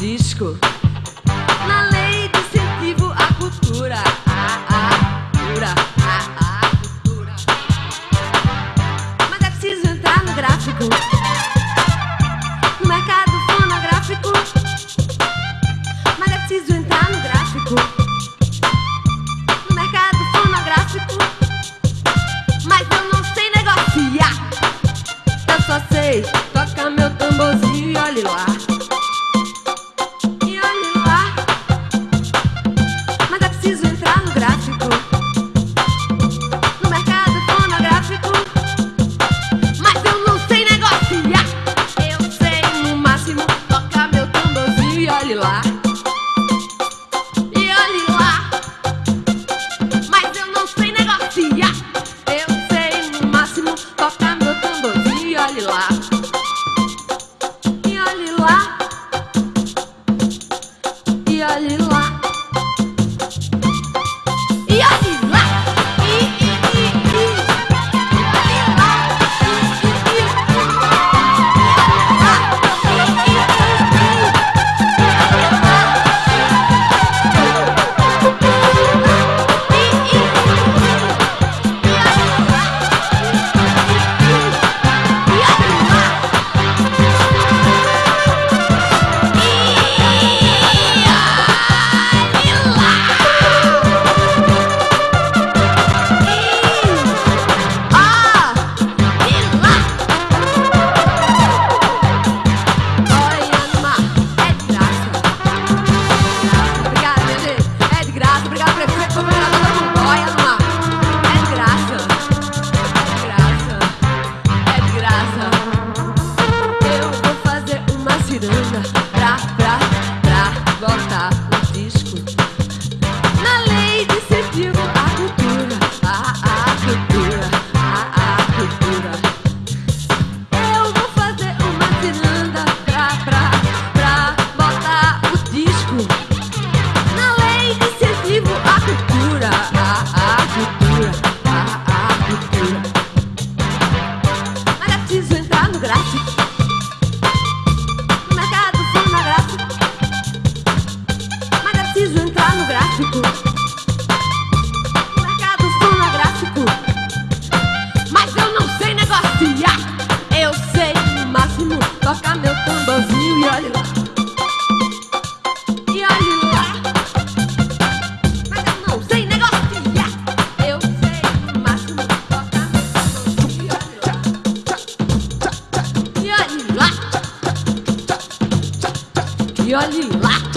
disco. E e olhe lá.